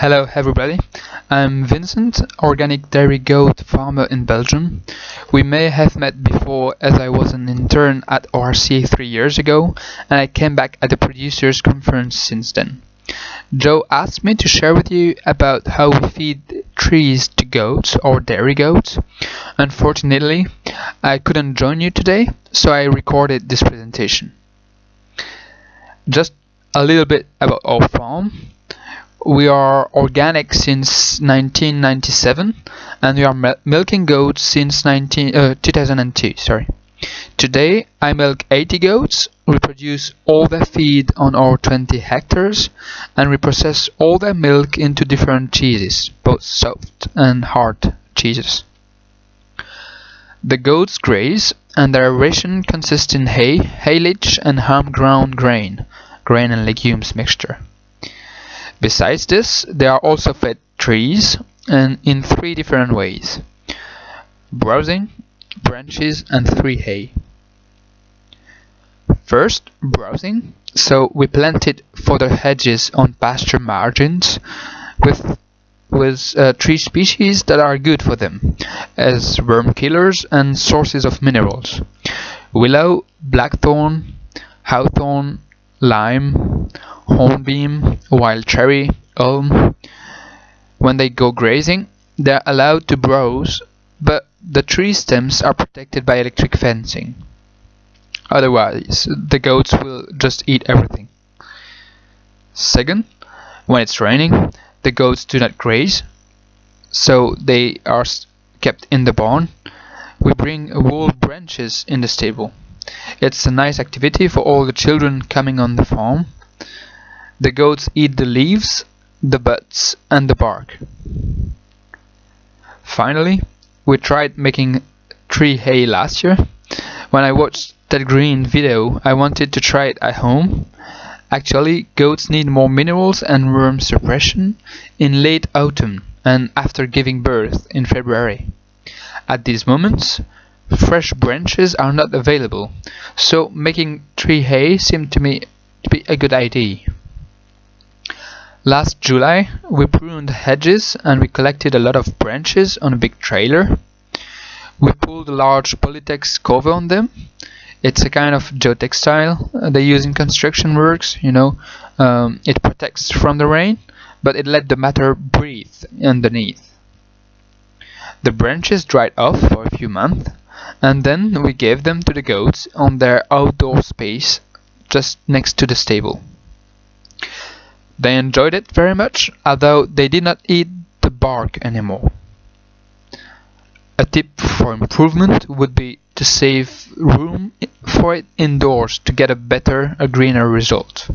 Hello everybody, I'm Vincent, organic dairy goat farmer in Belgium. We may have met before as I was an intern at ORC three years ago and I came back at the producers conference since then. Joe asked me to share with you about how we feed trees to goats or dairy goats. Unfortunately, I couldn't join you today, so I recorded this presentation. Just a little bit about our farm we are organic since 1997 and we are milking goats since 19, uh, 2002 sorry. Today I milk 80 goats. We produce all their feed on our 20 hectares and we process all their milk into different cheeses both soft and hard cheeses. The goats graze and their ration consists in hay, haylage and home ground grain grain and legumes mixture Besides this, they are also fed trees and in three different ways. Browsing, branches and tree hay. First, browsing. So we planted fodder hedges on pasture margins with with uh, tree species that are good for them as worm killers and sources of minerals. Willow, blackthorn, hawthorn, lime, hornbeam, wild cherry, elm. When they go grazing, they are allowed to browse, but the tree stems are protected by electric fencing. Otherwise, the goats will just eat everything. Second, when it's raining, the goats do not graze, so they are kept in the barn. We bring wool branches in the stable. It's a nice activity for all the children coming on the farm. The goats eat the leaves, the buds, and the bark. Finally, we tried making tree hay last year. When I watched that green video, I wanted to try it at home. Actually, goats need more minerals and worm suppression in late autumn and after giving birth in February. At these moments, fresh branches are not available, so making tree hay seemed to me to be a good idea. Last July, we pruned hedges and we collected a lot of branches on a big trailer. We pulled a large Polytex cover on them. It's a kind of geotextile they use in construction works, you know. Um, it protects from the rain, but it let the matter breathe underneath. The branches dried off for a few months, and then we gave them to the goats on their outdoor space just next to the stable. They enjoyed it very much, although they did not eat the bark anymore. A tip for improvement would be to save room for it indoors to get a better, a greener result.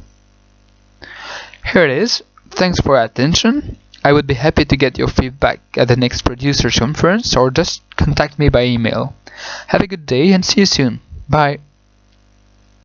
Here it is. Thanks for attention. I would be happy to get your feedback at the next producers conference or just contact me by email. Have a good day and see you soon. Bye.